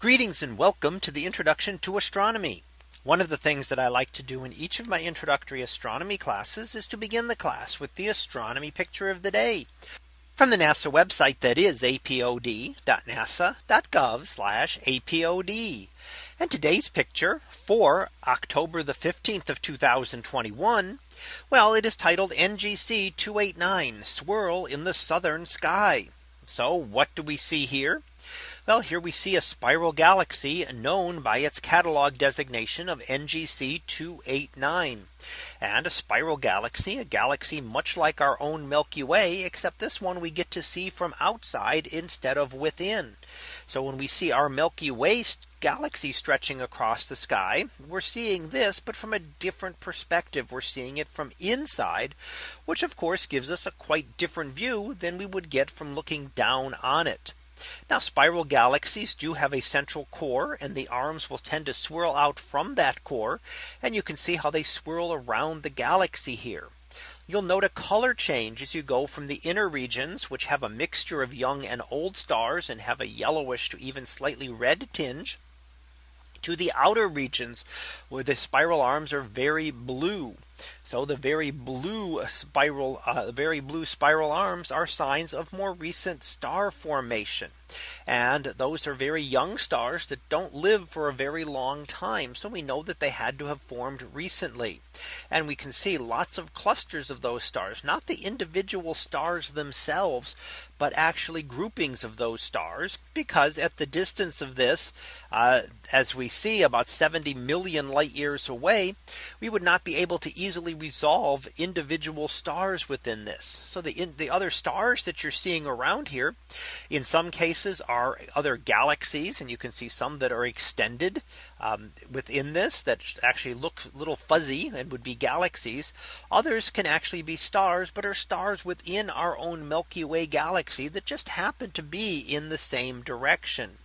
Greetings and welcome to the introduction to astronomy. One of the things that I like to do in each of my introductory astronomy classes is to begin the class with the astronomy picture of the day from the NASA website that is apod.nasa.gov apod. And today's picture for October the 15th of 2021. Well, it is titled NGC 289 swirl in the southern sky. So what do we see here? Well, here we see a spiral galaxy known by its catalog designation of NGC 289. And a spiral galaxy, a galaxy much like our own Milky Way, except this one we get to see from outside instead of within. So when we see our Milky Way galaxy stretching across the sky, we're seeing this, but from a different perspective. We're seeing it from inside, which of course gives us a quite different view than we would get from looking down on it. Now spiral galaxies do have a central core and the arms will tend to swirl out from that core. And you can see how they swirl around the galaxy here. You'll note a color change as you go from the inner regions, which have a mixture of young and old stars and have a yellowish to even slightly red tinge to the outer regions where the spiral arms are very blue. So the very blue spiral, uh, very blue spiral arms are signs of more recent star formation. And those are very young stars that don't live for a very long time. So we know that they had to have formed recently. And we can see lots of clusters of those stars, not the individual stars themselves, but actually groupings of those stars, because at the distance of this, uh, as we see about 70 million light years away, we would not be able to easily resolve individual stars within this. So the in, the other stars that you're seeing around here, in some cases are other galaxies, and you can see some that are extended um, within this that actually look a little fuzzy and would be galaxies. Others can actually be stars, but are stars within our own Milky Way galaxy that just happen to be in the same direction.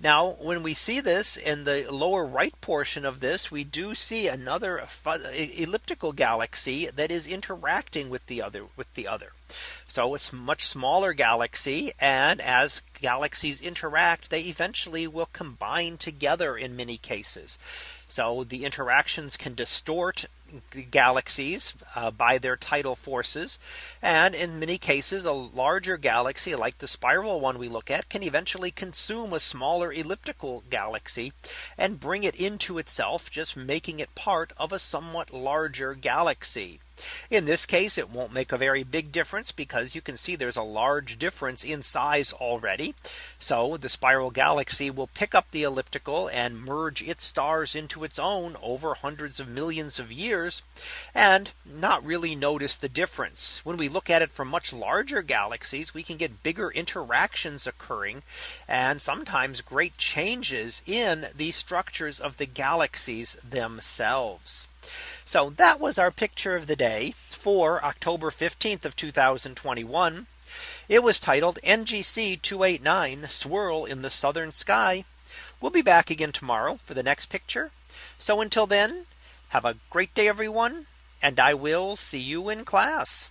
Now, when we see this in the lower right portion of this, we do see another elliptical galaxy that is interacting with the other with the other. So it's much smaller galaxy. And as galaxies interact, they eventually will combine together in many cases. So the interactions can distort the galaxies uh, by their tidal forces. And in many cases, a larger galaxy like the spiral one we look at can eventually consume a smaller elliptical galaxy and bring it into itself, just making it part of a somewhat larger galaxy. In this case, it won't make a very big difference because you can see there's a large difference in size already. So the spiral galaxy will pick up the elliptical and merge its stars into its own over hundreds of millions of years and not really notice the difference. When we look at it from much larger galaxies, we can get bigger interactions occurring and sometimes great changes in the structures of the galaxies themselves. So that was our picture of the day for October 15th of 2021. It was titled NGC 289 swirl in the southern sky. We'll be back again tomorrow for the next picture. So until then, have a great day, everyone, and I will see you in class.